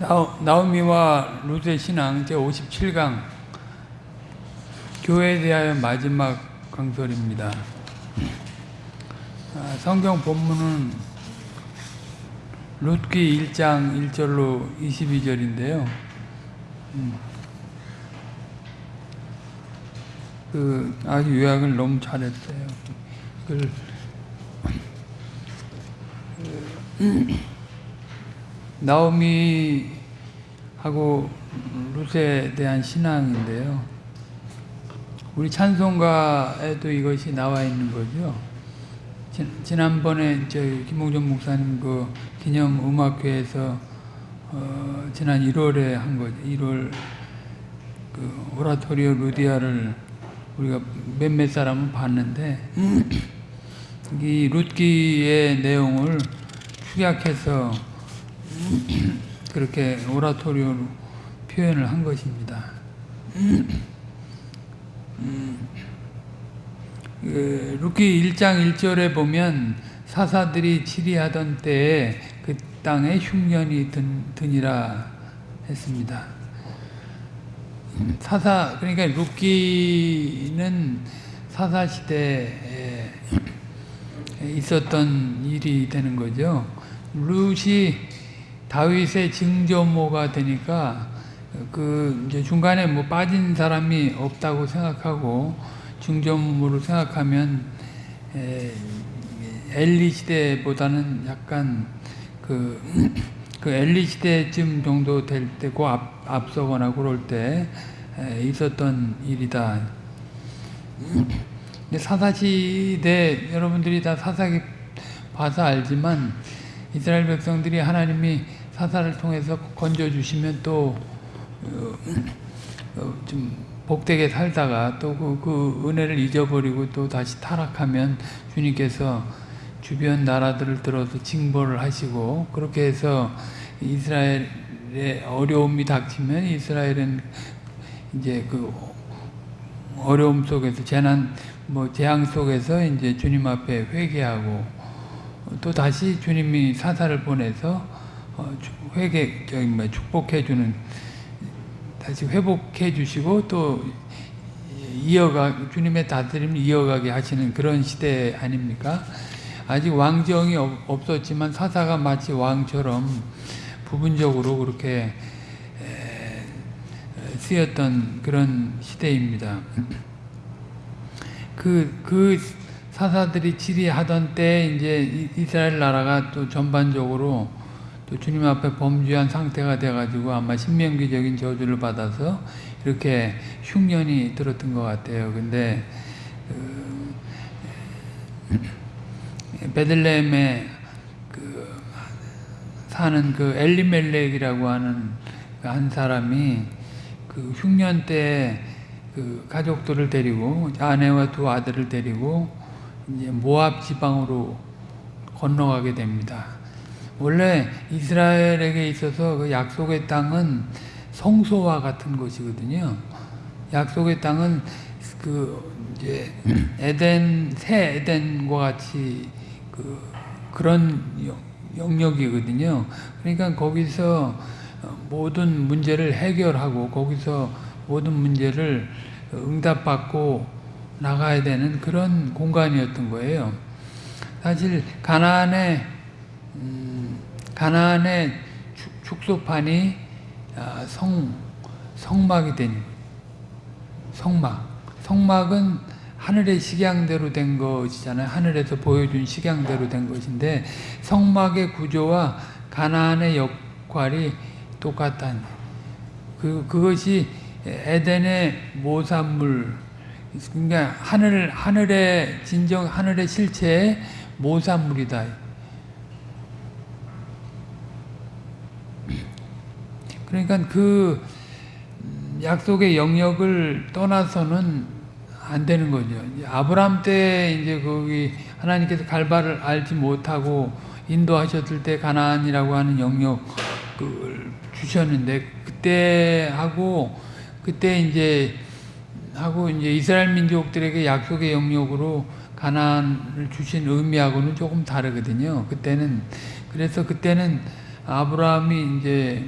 나오미와 룻의 신앙 제57강 교회에 대하여 마지막 강설입니다. 아, 성경 본문은 룻기 1장 1절로 22절인데요. 음. 그 아주 요약을 너무 잘했어요. 그걸 나오미하고 룻에 대한 신앙인데요. 우리 찬송가에도 이것이 나와 있는 거죠. 지 난번에 저 김홍전 목사님 그 기념 음악회에서 어 지난 1월에 한 거죠. 1월 그 오라토리오 루디아를 우리가 몇몇 사람은 봤는데 이 룻기의 내용을 축약해서 그렇게 오라토리오로 표현을 한 것입니다. 그 룻기 1장 1절에 보면 사사들이 치리하던 때에 그 땅에 흉년이 든, 드니라 했습니다. 사사 그러니까 룻기는 사사 시대에 있었던 일이 되는 거죠. 룻이 다윗의 증조모가 되니까 그 이제 중간에 뭐 빠진 사람이 없다고 생각하고 증조모를 생각하면 엘리 시대보다는 약간 그, 그 엘리 시대쯤 정도 될 때고 앞, 앞서거나 그럴 때 있었던 일이다. 사사시대 여러분들이 다 사사기 봐서 알지만 이스라엘 백성들이 하나님이 사사를 통해서 건져주시면 또좀 어, 복되게 살다가 또그 그 은혜를 잊어버리고 또 다시 타락하면 주님께서 주변 나라들을 들어서 징벌을 하시고 그렇게 해서 이스라엘의 어려움이 닥치면 이스라엘은 이제 그 어려움 속에서 재난 뭐 재앙 속에서 이제 주님 앞에 회개하고 또 다시 주님이 사사를 보내서 어, 회개 저기 뭐 축복해 주는 다시 회복해 주시고 또 이어가 주님의 다스림을 이어가게 하시는 그런 시대 아닙니까? 아직 왕정이 없었지만 사사가 마치 왕처럼 부분적으로 그렇게 쓰였던 그런 시대입니다. 그, 그 사사들이 치리하던 때 이제 이스라엘 나라가 또 전반적으로 또 주님 앞에 범죄한 상태가 돼가지고 아마 신명기적인 저주를 받아서 이렇게 흉년이 들었던 것 같아요. 근데 그 베들레헴에 그 사는 그 엘리멜렉이라고 하는 그 한 사람이 그 흉년 때 그 가족들을 데리고 아내와 두 아들을 데리고 이제 모압 지방으로 건너가게 됩니다. 원래 이스라엘에게 있어서 그 약속의 땅은 성소와 같은 것이거든요. 약속의 땅은 그 이제 에덴 새 에덴과 같이 그 그런 영역이거든요. 그러니까 거기서 모든 문제를 해결하고 거기서 모든 문제를 응답받고 나가야 되는 그런 공간이었던 거예요. 사실 가나안의 음, 가나안의 축소판이 아, 성 성막이 된 성막 성막은 하늘의 식양대로 된 것이잖아요. 하늘에서 보여준 식양대로 된 것인데 성막의 구조와 가나안의 역할이 똑같다는 그 그것이 에덴의 모산물 그러니까 하늘 하늘의 진정 하늘의 실체의 모산물이다. 그러니까 그 약속의 영역을 떠나서는 안 되는 거죠. 아브람 때 이제 거기 하나님께서 갈바를 알지 못하고 인도하셨을 때 가나안이라고 하는 영역을 주셨는데 그때 하고 그때 이제 하고 이제 이스라엘 민족들에게 약속의 영역으로 가나안을 주신 의미하고는 조금 다르거든요. 그때는 그래서 그때는 아브라함이 이제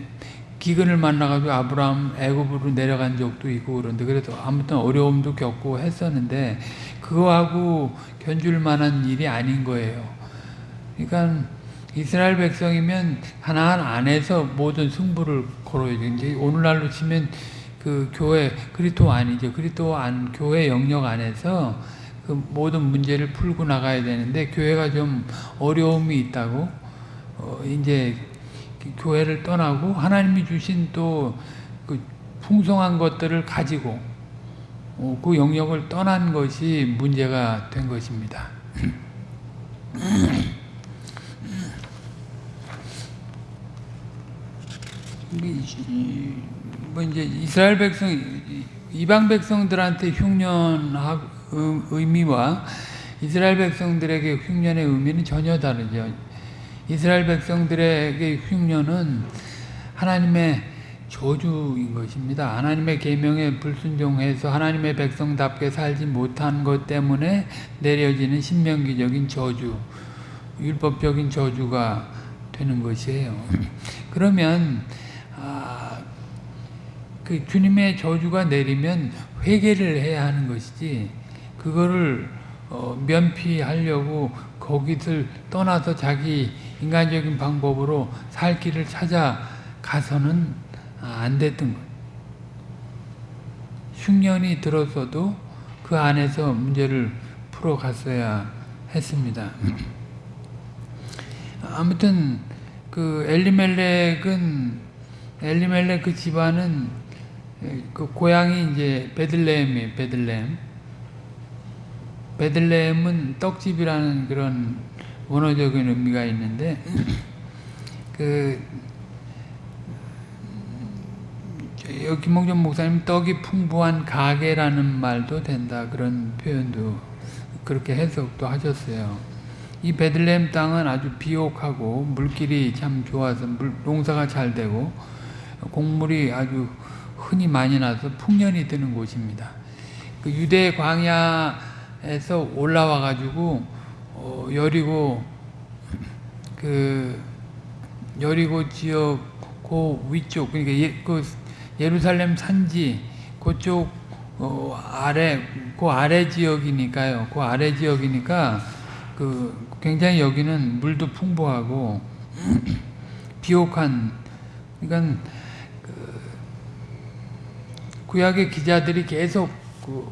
기근을 만나가지고 아브라함 애굽으로 내려간 적도 있고 그런데 그래도 아무튼 어려움도 겪고 했었는데 그거하고 견줄 만한 일이 아닌 거예요. 그러니까 이스라엘 백성이면 하나하나 안에서 모든 승부를 걸어야 돼. 이제 오늘날로 치면 그 교회 그리스도 아니죠. 그리스도 안 교회 영역 안에서 그 모든 문제를 풀고 나가야 되는데 교회가 좀 어려움이 있다고 어 이제 교회를 떠나고 하나님이 주신 또 그 풍성한 것들을 가지고 어, 그 영역을 떠난 것이 문제가 된 것입니다. 뭐 이제 이스라엘 백성 이방 백성들한테 흉년 의미와 이스라엘 백성들에게 흉년의 의미는 전혀 다르죠. 이스라엘 백성들에게 흉년은 하나님의 저주인 것입니다. 하나님의 계명에 불순종해서 하나님의 백성답게 살지 못한 것 때문에 내려지는 신명기적인 저주, 율법적인 저주가 되는 것이에요. 그러면 아, 그 주님의 저주가 내리면 회개를 해야 하는 것이지 그거를 어, 면피하려고 거기를 떠나서 자기 인간적인 방법으로 살 길을 찾아가서는 안 됐던 거예요. 흉년이 들었어도 그 안에서 문제를 풀어갔어야 했습니다. 아무튼 그 엘리멜렉은 엘리멜렉 그 집안은 그 고향이 이제 베들레헴이에요. 베들레헴. 베들레헴은 떡집이라는 그런 원어적인 의미가 있는데 그 여기 김홍전 목사님 떡이 풍부한 가게라는 말도 된다 그런 표현도 그렇게 해석도 하셨어요. 이 베들레헴 땅은 아주 비옥하고 물길이 참 좋아서 물, 농사가 잘 되고 곡물이 아주 흔히 많이 나서 풍년이 드는 곳입니다. 그 유대 광야에서 올라와 가지고 어, 여리고 그 여리고 지역 그 위쪽 그러니까 예, 그 예루살렘 산지 그쪽 어, 아래 그 아래 지역이니까요. 그 아래 지역이니까 그 굉장히 여기는 물도 풍부하고 비옥한 그러니까 그 구약의 기자들이 계속 그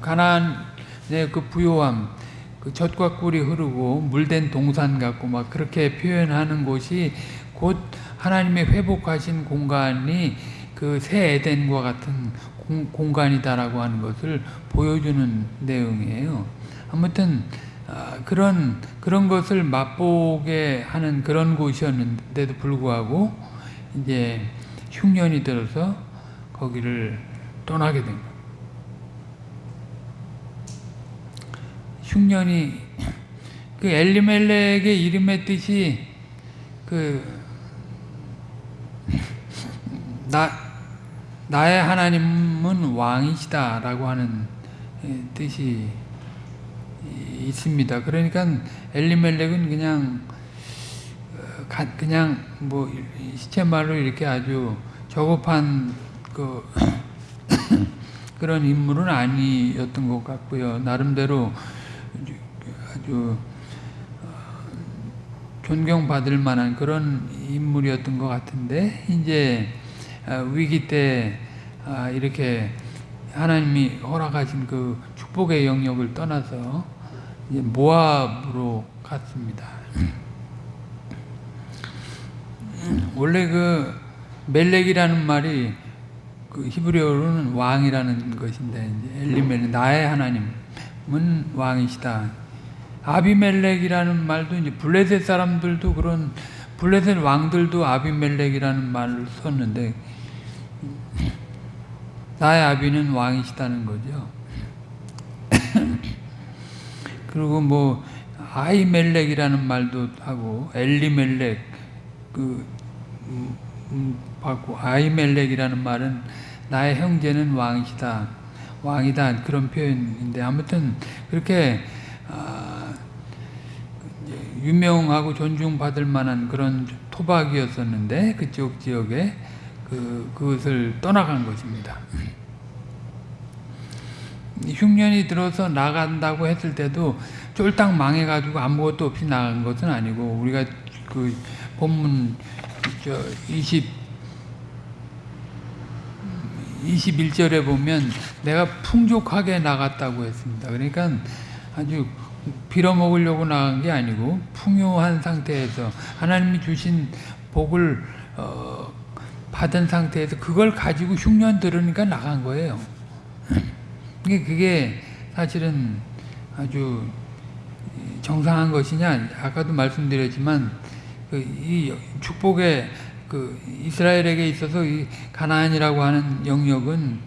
가나안의 그 부요함 그 젖과 꿀이 흐르고 물된 동산 같고 막 그렇게 표현하는 곳이 곧 하나님의 회복하신 공간이 그 새 에덴과 같은 공, 공간이다라고 하는 것을 보여주는 내용이에요. 아무튼 아, 그런 그런 것을 맛보게 하는 그런 곳이었는데도 불구하고 이제 흉년이 들어서 거기를 떠나게 된 거예요. 흉년이 그 엘리멜렉의 이름의 뜻이 그 나, 나의 하나님은 왕이시다 라고 하는 뜻이 있습니다. 그러니까 엘리멜렉은 그냥 그냥 뭐 시체말로 이렇게 아주 저급한 그 그런 인물은 아니었던 것 같고요. 나름대로 아주 존경받을 만한 그런 인물이었던 것 같은데 이제 위기 때 이렇게 하나님이 허락하신 그 축복의 영역을 떠나서 모압으로 갔습니다. 원래 그 멜렉이라는 말이 그 히브리어로는 왕이라는 것인데 엘리멜 나의 하나님은 왕이시다. 아비멜렉이라는 말도 이제 블레셋 사람들도 그런 블레셋 왕들도 아비멜렉이라는 말을 썼는데 나의 아비는 왕이시다는 거죠. 그리고 뭐 아이멜렉이라는 말도 하고 엘리멜렉 그 음, 음, 받고 아이멜렉이라는 말은 나의 형제는 왕이시다 왕이다 그런 표현인데 아무튼 그렇게 아, 유명하고 존중받을 만한 그런 토박이었었는데 그쪽 지역에 그, 그것을 떠나간 것입니다. 흉년이 들어서 나간다고 했을 때도 쫄딱 망해가지고 아무것도 없이 나간 것은 아니고 우리가 그 본문 저 20, 21절에 보면 내가 풍족하게 나갔다고 했습니다. 그러니까 아주 빌어먹으려고 나간 게 아니고 풍요한 상태에서 하나님이 주신 복을 어, 받은 상태에서 그걸 가지고 흉년 들으니까 나간 거예요. 그게, 사실은 아주 정상한 것이냐 아까도 말씀드렸지만 그이 축복의 그 이스라엘에게 있어서 이 가나안이라고 하는 영역은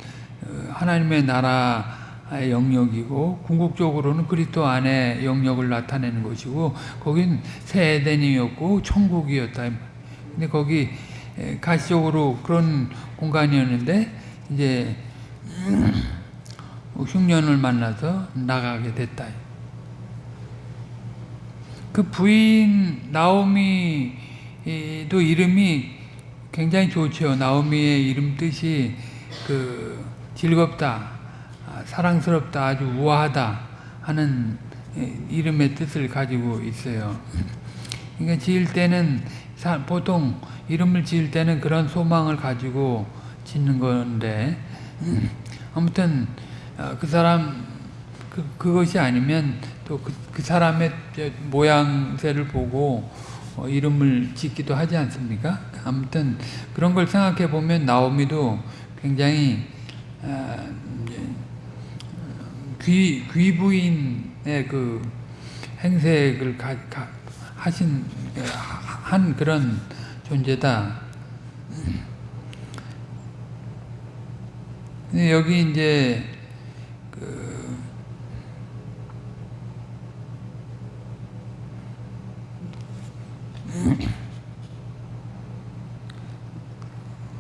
어, 하나님의 나라의 영역이고 궁극적으로는 그리스도 안의 영역을 나타내는 것이고 거긴 새 에덴이었고 천국이었다. 근데 거기 가시적으로 그런 공간이었는데 이제 흉년을 만나서 나가게 됐다. 그 부인 나오미도 이름이 굉장히 좋죠. 나오미의 이름 뜻이 그 즐겁다, 사랑스럽다, 아주 우아하다 하는 이름의 뜻을 가지고 있어요. 그러니까 지을 때는 보통 이름을 지을 때는 그런 소망을 가지고 짓는 건데 아무튼 그 사람 그, 그것이 아니면 또그 그 사람의 모양새를 보고 어, 이름을 짓기도 하지 않습니까? 아무튼 그런 걸 생각해 보면 나오미도 굉장히 아, 귀 귀부인의 그 행색을 가, 가, 하신 한 그런 존재다. 여기 이제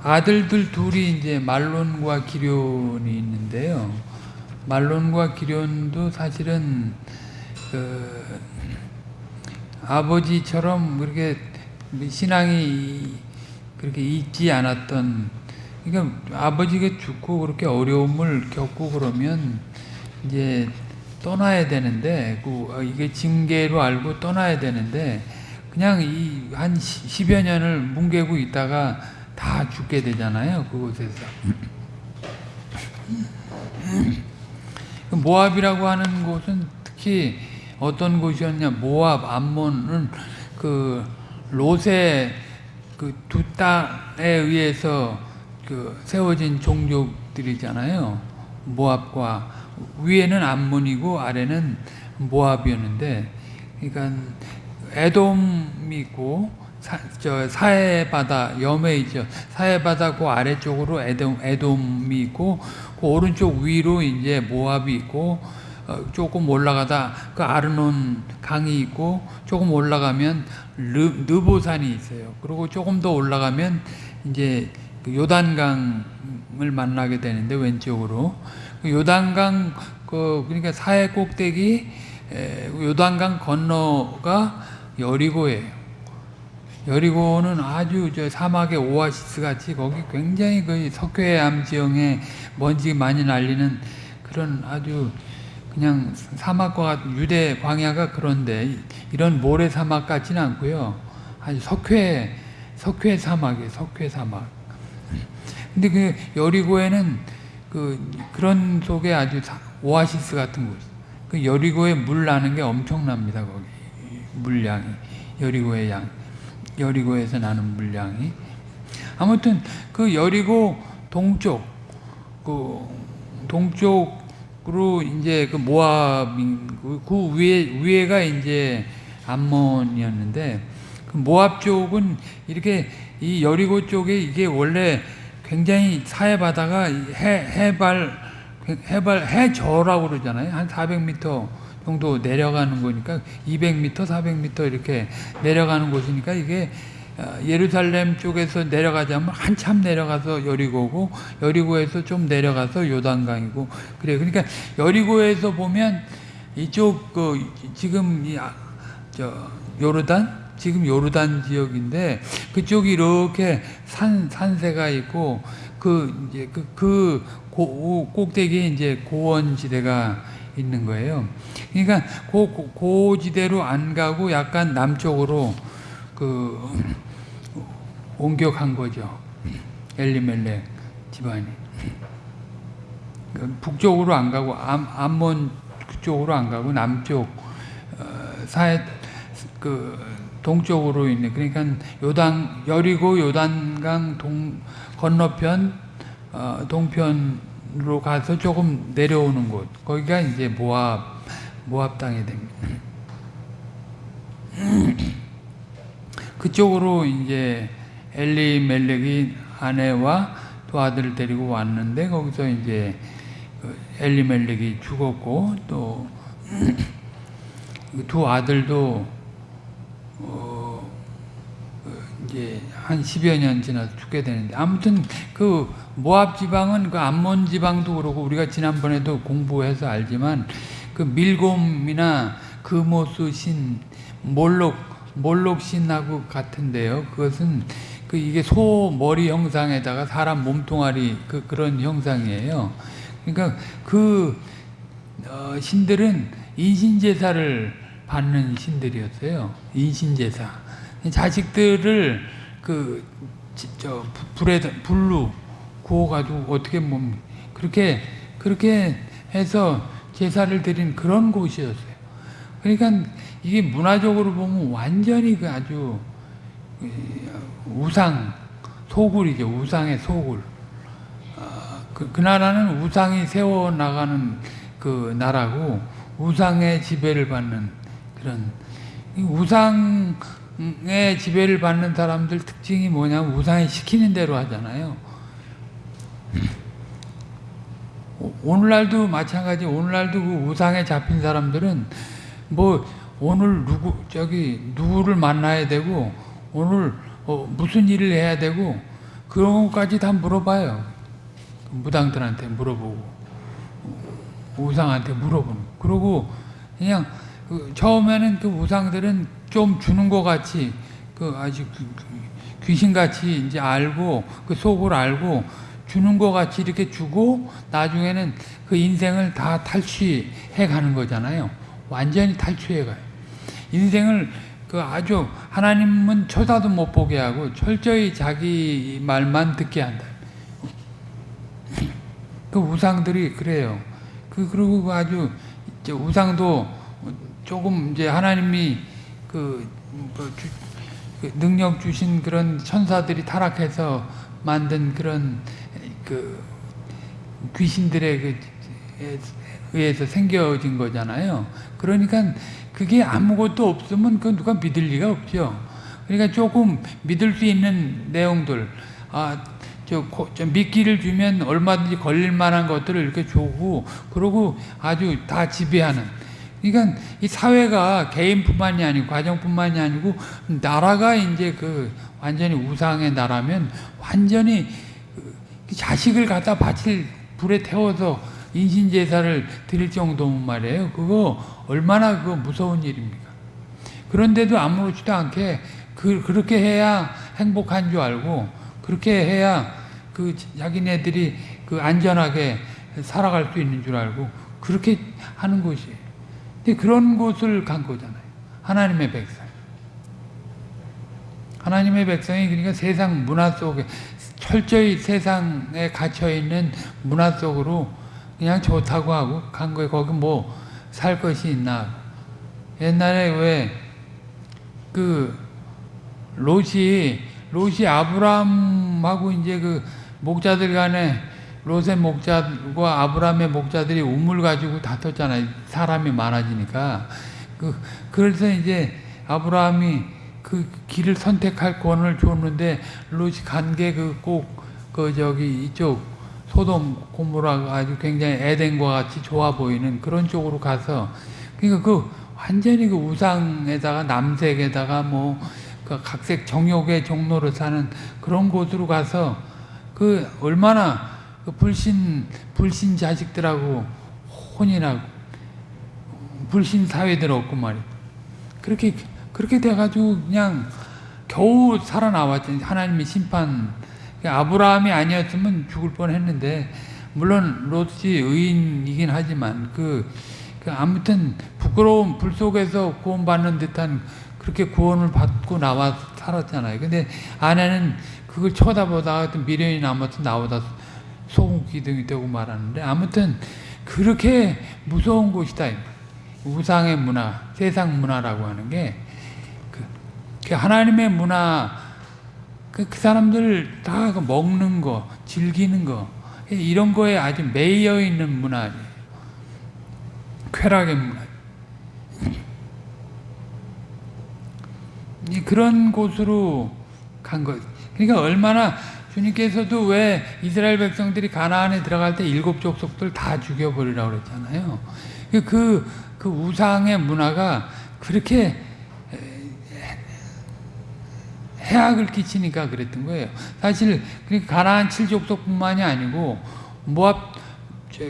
아들들 둘이 이제 말론과 기련이 있는데요. 말론과 기련도 사실은 그 아버지처럼 그렇게 신앙이 그렇게 있지 않았던 그러니까 아버지가 죽고 그렇게 어려움을 겪고 그러면 이제 떠나야 되는데 그 이게 징계로 알고 떠나야 되는데 그냥 이 한 10여 년을 뭉개고 있다가 다 죽게 되잖아요. 그곳에서. 모압이라고 하는 곳은 특히 어떤 곳이었냐. 모압, 암몬은 그 롯의 그두 땅에 의해서 그 세워진 종족들이잖아요. 모압과 위에는 암몬이고 아래는 모압이었는데 그러니까 에돔이 있고 사, 저 사해 바다 염해 있죠. 사해 바다 그 아래쪽으로 에돔 에돔이 있고 그 오른쪽 위로 이제 모압이 있고 어, 조금 올라가다 그 아르논 강이 있고 조금 올라가면 르, 느보산이 있어요. 그리고 조금 더 올라가면 이제 그 요단강을 만나게 되는데 왼쪽으로 그 요단강 그 그러니까 사해 꼭대기 에, 요단강 건너가 여리고예요. 여리고는 아주 저 사막의 오아시스 같이 거기 굉장히 그 석회암 지형에 먼지 많이 날리는 그런 아주 그냥 사막과 유대 광야가 그런데 이런 모래 사막 같지는 않고요. 아주 석회 석회 사막이에요. 석회 사막. 근데 그 여리고에는 그 그런 속에 아주 오아시스 같은 곳. 그 여리고에 물 나는 게 엄청납니다. 거기. 물량이 여리고의 양 여리고에서 나는 물량이. 아무튼 그 여리고 동쪽 그 동쪽으로 이제 그 모압인 그, 그 위에 위에가 이제 암몬이었는데 그 모압 쪽은 이렇게 이 여리고 쪽에 이게 원래 굉장히 사해 바다가 해 해발 해발 해저라고 그러잖아요. 한 400m 정도 내려가는 거니까 200m, 400m 이렇게 내려가는 곳이니까 이게 어, 예루살렘 쪽에서 내려가자면 한참 내려가서 여리고고 여리고에서 좀 내려가서 요단강이고 그래 그러니까 여리고에서 보면 이쪽 그 지금 이 저 요르단? 지금 요르단 지역인데 그쪽이 이렇게 산 산세가 있고 그 이제 그, 그 고, 꼭대기에 이제 고원 지대가 있는 거예요. 그러니까 고, 고, 고지대로 안 가고 약간 남쪽으로 그 옮겨간 거죠. 엘리멜렉 집안이. 그 북쪽으로 안 가고 암, 암몬 그쪽으로 안 가고 남쪽 어, 사해 그 동쪽으로 있는 그러니까 요단 여리고 요단강 동 건너편 어, 동편으 로 가서 조금 내려오는 곳 거기가 이제 모압 모압 땅이 됩니다. 그쪽으로 이제 엘리 멜렉이 아내와 두 아들을 데리고 왔는데 거기서 이제 그 엘리 멜렉이 죽었고 또 두 아들도 어 이제 한 10여 년 지나서 죽게 되는데 아무튼 그 모압 지방은 그 암몬 지방도 그렇고 우리가 지난번에도 공부해서 알지만 그 밀곰이나 그모스 신 몰록 몰록 신하고 같은데요. 그것은 그 이게 소 머리 형상에다가 사람 몸뚱아리 그 그런 형상이에요. 그러니까 그 어, 신들은 인신제사를 받는 신들이었어요. 인신제사. 자식들을 그 저 불에 불로 구워가지고 어떻게 뭐 그렇게 그렇게 해서 제사를 드린 그런 곳이었어요. 그러니까 이게 문화적으로 보면 완전히 그 아주 우상 소굴이죠. 우상의 소굴. 그, 그 나라는 우상이 세워 나가는 그 나라고 우상의 지배를 받는 그런 우상 의 지배를 받는 사람들 특징이 뭐냐면 우상이 시키는 대로 하잖아요. 오늘날도 마찬가지. 오늘날도 그 우상에 잡힌 사람들은 뭐 오늘 누구 저기 누구를 만나야 되고 오늘 어, 무슨 일을 해야 되고 그런 것까지 다 물어봐요. 무당들한테 물어보고 우상한테 물어보는. 그리고 그냥 그 처음에는 그 우상들은 좀 주는 것 같이 그 아주 귀신같이 이제 알고 그 속을 알고 주는 것 같이 이렇게 주고 나중에는 그 인생을 다 탈취해 가는 거잖아요. 완전히 탈취해 가요. 인생을 그 아주 하나님은 쳐다도 못 보게 하고 철저히 자기 말만 듣게 한다. 그 우상들이 그래요. 그 그리고 아주 우상도 조금 이제 하나님이 그, 뭐 주, 그 능력 주신 그런 천사들이 타락해서 만든 그런 그 귀신들의 그 의해서 생겨진 거잖아요. 그러니까 그게 아무것도 없으면 그 누가 믿을 리가 없죠. 그러니까 조금 믿을 수 있는 내용들, 아, 저, 저 미끼를 주면 얼마든지 걸릴 만한 것들을 이렇게 주고, 그러고 아주 다 지배하는. 그러니까 이 사회가 개인뿐만이 아니고 가정뿐만이 아니고 나라가 이제 그 완전히 우상의 나라면 완전히 그 자식을 갖다 바칠 불에 태워서 인신제사를 드릴 정도면 말이에요. 그거 얼마나 그 무서운 일입니까? 그런데도 아무렇지도 않게 그, 그렇게 해야 행복한 줄 알고 그렇게 해야 그 자기네들이 그 안전하게 살아갈 수 있는 줄 알고 그렇게 하는 것이에요. 근데 그런 곳을 간 거잖아요. 하나님의 백성. 하나님의 백성이 그러니까 세상 문화 속에 철저히 세상에 갇혀 있는 문화 속으로 그냥 좋다고 하고 간 거예요. 거기 뭐 살 것이 있나. 옛날에 왜 그 롯이 롯이 아브라함하고 이제 그 목자들 간에 롯의 목자과 아브라함의 목자들이 우물 가지고 다퉜잖아요. 사람이 많아지니까. 그, 그래서 이제 아브라함이 그 길을 선택할 권을 줬는데 롯이 간 게 그 꼭 그 저기 이쪽 소돔 고모라 아주 굉장히 에덴과 같이 좋아 보이는 그런 쪽으로 가서 그러니까 그 완전히 그 우상에다가 남색에다가 뭐 그 각색 정욕의 종로를 사는 그런 곳으로 가서 그 얼마나 그 불신 불신 자식들하고 혼인하고 불신 사회들 없고 말이야. 그렇게 그렇게 돼가지고 그냥 겨우 살아나왔지. 하나님의 심판. 아브라함이 아니었으면 죽을 뻔했는데 물론 롯이 의인이긴 하지만 그, 그 아무튼 부끄러운 불 속에서 구원받는 듯한 그렇게 구원을 받고 나와 살았잖아요. 근데 아내는 그걸 쳐다보다가 미련이 남아서 나오다 소금 기둥이 되고 말하는데 아무튼 그렇게 무서운 곳이다. 우상의 문화, 세상 문화라고 하는 게 그, 그 하나님의 문화, 그, 그 사람들 다그 먹는 거, 즐기는 거 이런 거에 아주 매여 있는 문화, 쾌락의 문화. 그런 곳으로 간 것. 그러니까 얼마나 주님께서도 왜 이스라엘 백성들이 가나안에 들어갈 때 일곱 족속들 다 죽여버리라고 그랬잖아요. 그, 그 우상의 문화가 그렇게 해악을 끼치니까 그랬던 거예요. 사실 가나안 칠족속뿐만이 아니고 모압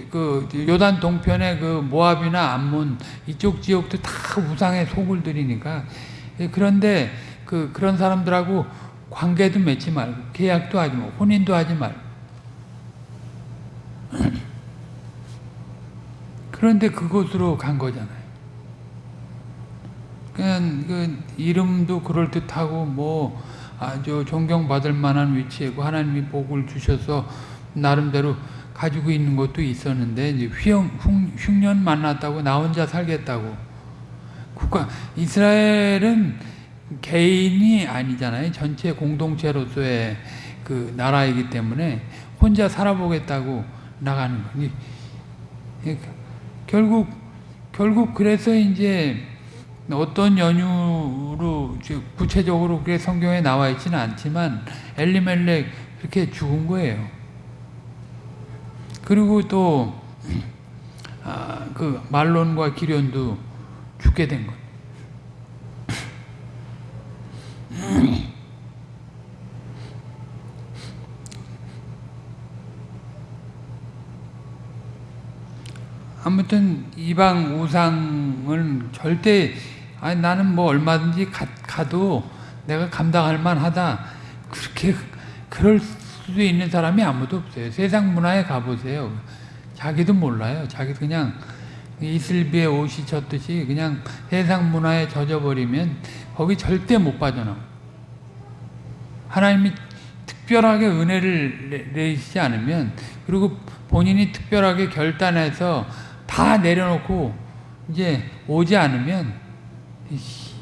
그 요단 동편의 그 모압이나 암몬 이쪽 지역도 다 우상의 속을 들이니까 그런데 그 그런 사람들하고 관계도 맺지 말고 계약도 하지 말고 혼인도 하지 말고 그런데 그곳으로 간 거잖아요. 그냥 그 이름도 그럴 듯하고 뭐 아주 존경받을 만한 위치이고 하나님이 복을 주셔서 나름대로 가지고 있는 것도 있었는데 이제 휘영, 흉 년 만났다고 나 혼자 살겠다고 국가 이스라엘은 개인이 아니잖아요. 전체 공동체로서의 그 나라이기 때문에 혼자 살아보겠다고 나가는 거니. 결국 결국 그래서 이제 어떤 연유로 구체적으로 그게 성경에 나와 있지는 않지만 엘리멜렉 그렇게 죽은 거예요. 그리고 또그 아, 말론과 기련도 죽게 된 거예요. 아무튼 이방 우상은 절대 아니 나는 뭐 얼마든지 가, 가도 내가 감당할 만하다 그렇게 그럴 수도 있는 사람이 아무도 없어요. 세상 문화에 가보세요. 자기도 몰라요. 자기 그냥 이슬비에 옷이 젖듯이 그냥 세상 문화에 젖어버리면 거기 절대 못 빠져나와. 하나님이 특별하게 은혜를 내시지 않으면 그리고 본인이 특별하게 결단해서 다 내려놓고 이제 오지 않으면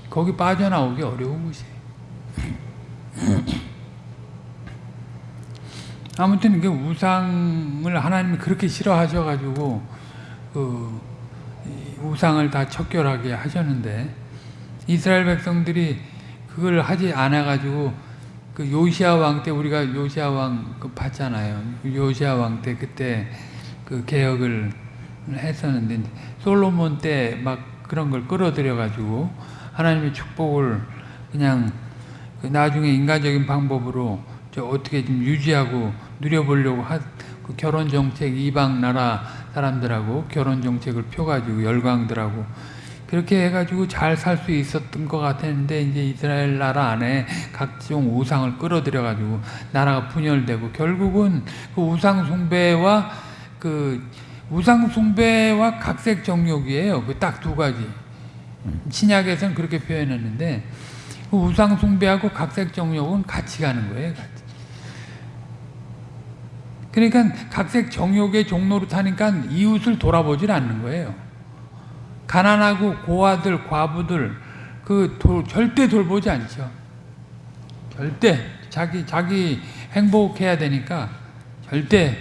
거기 빠져나오기 어려운 것이에요. 아무튼 그 우상을 하나님이 그렇게 싫어하셔가지고 그 우상을 다 척결하게 하셨는데 이스라엘 백성들이 그걸 하지 않아가지고 그 요시아 왕 때 우리가 요시아 왕 그 봤잖아요. 요시아 왕 때 그때 그 개혁을 했었는데 솔로몬 때 막 그런 걸 끌어들여 가지고 하나님의 축복을 그냥 그 나중에 인간적인 방법으로 어떻게 좀 유지하고 누려보려고 그 결혼 정책 이방 나라 사람들하고 결혼 정책을 펴가지고 열광들하고 그렇게 해가지고 잘 살 수 있었던 것 같았는데 이제 이스라엘 나라 안에 각종 우상을 끌어들여가지고 나라가 분열되고 결국은 그 우상 숭배와 그 우상 숭배와 각색 정욕이에요. 그 딱 두 가지. 신약에서는 그렇게 표현했는데 그 우상 숭배하고 각색 정욕은 같이 가는 거예요. 같이. 그러니까 각색 정욕의 종로로 타니까 이웃을 돌아보질 않는 거예요. 가난하고 고아들, 과부들 그 도, 절대 돌보지 않죠. 절대 자기 자기 행복해야 되니까 절대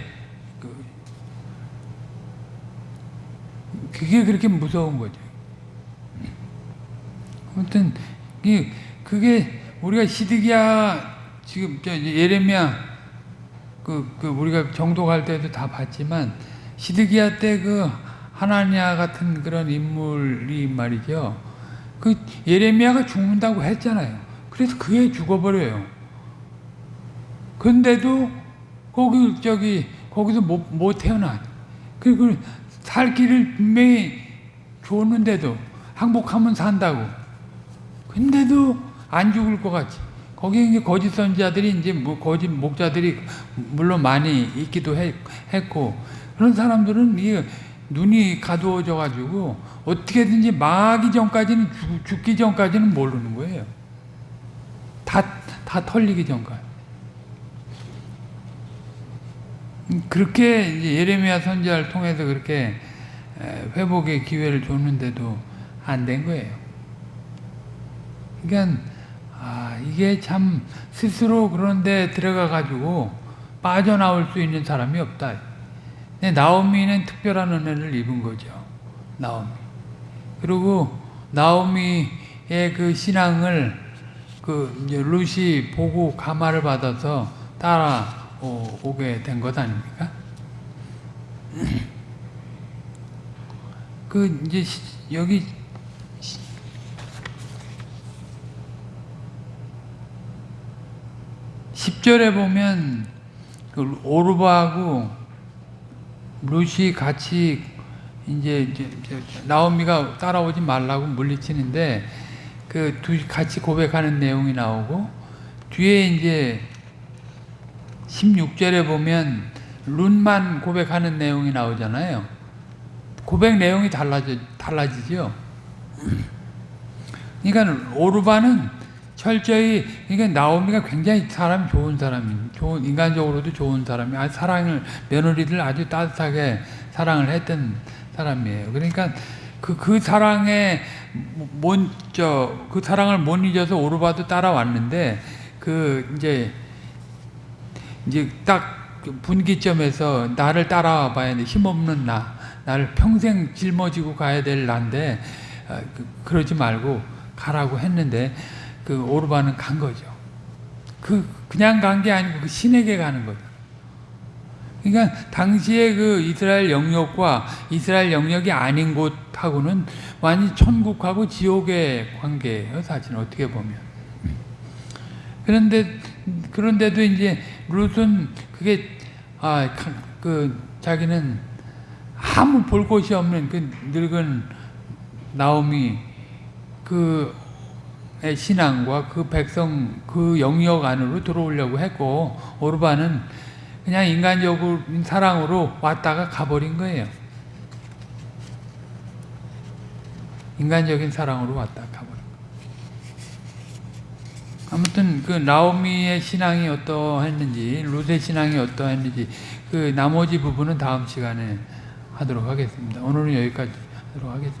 그, 그게 그렇게 무서운 거죠. 아무튼 그게 우리가 시드기야 지금 예레미야 그, 그 우리가 갈 때도 다 봤지만 시드기야 때그 하나니아 같은 그런 인물이 말이죠. 그 예레미야가 죽는다고 했잖아요. 그래서 그애 죽어버려요. 근데도 거기 저기 거기서 못, 못 태어나. 그리고 살 길을 분명히 줬는데도 항복하면 산다고. 근데도 안 죽을 것 같지. 거기 이제 거짓 선지자들이 이제 뭐 거짓 목자들이 물론 많이 있기도 했, 했고 그런 사람들은 이 눈이 가두어져 가지고 어떻게든지 망하기 전까지는 죽, 죽기 전까지는 모르는 거예요. 다, 다 털리기 전까지. 음, 그렇게 예레미야 선지자를 통해서 그렇게 에, 회복의 기회를 줬는데도 안 된 거예요. 그러니까 아 이게 참 스스로 그런데 들어가 가지고 빠져나올 수 있는 사람이 없다. 근데 나오미는 특별한 은혜를 입은 거죠. 나오미. 그리고 나오미의 그 신앙을 그 룻이 보고 감화를 받아서 따라 오- 오게 된 것 아닙니까? 그 이제 시- 여기 10절에 보면 그 오르바하고 룻이 같이 이제, 이제 나오미가 따라오지 말라고 물리치는데 그두 같이 고백하는 내용이 나오고 뒤에 이제 16절에 보면 룬만 고백하는 내용이 나오잖아요. 고백 내용이 달라져 달라지죠. 그러니까 오르바는 철저히 그러니까 나오미가 굉장히 사람이 좋은 사람이 좋은 인간적으로도 좋은 사람이 아 사랑을 며느리들 아주 따뜻하게 사랑을 했던 사람이에요. 그러니까 그그 사랑에 못저그 사랑을 못 잊어서 오르바도 따라왔는데 그 이제 이제 딱그 분기점에서 나를 따라와 봐야 돼. 힘없는 나. 나를 평생 짊어지고 가야 될 난데 어, 그, 그러지 말고 가라고 했는데 그 오르바는 간 거죠. 그 그냥 간 게 아니고 그 신에게 가는 거죠. 그러니까 당시에 그 이스라엘 영역과 이스라엘 영역이 아닌 곳하고는 완전 천국하고 지옥의 관계예요. 사실 어떻게 보면. 그런데 그런데도 이제 룻은 그게 아그 자기는 아무 볼 곳이 없는 그 늙은 나오미 그의 신앙과 그 백성 그 영역 안으로 들어오려고 했고 오르바는 그냥 인간적인 사랑으로 왔다가 가버린 거예요. 인간적인 사랑으로 왔다가 가버린. 아무튼 그 나오미의 신앙이 어떠했는지 룻의 신앙이 어떠했는지 그 나머지 부분은 다음 시간에 하도록 하겠습니다. 오늘은 여기까지 하도록 하겠습니다.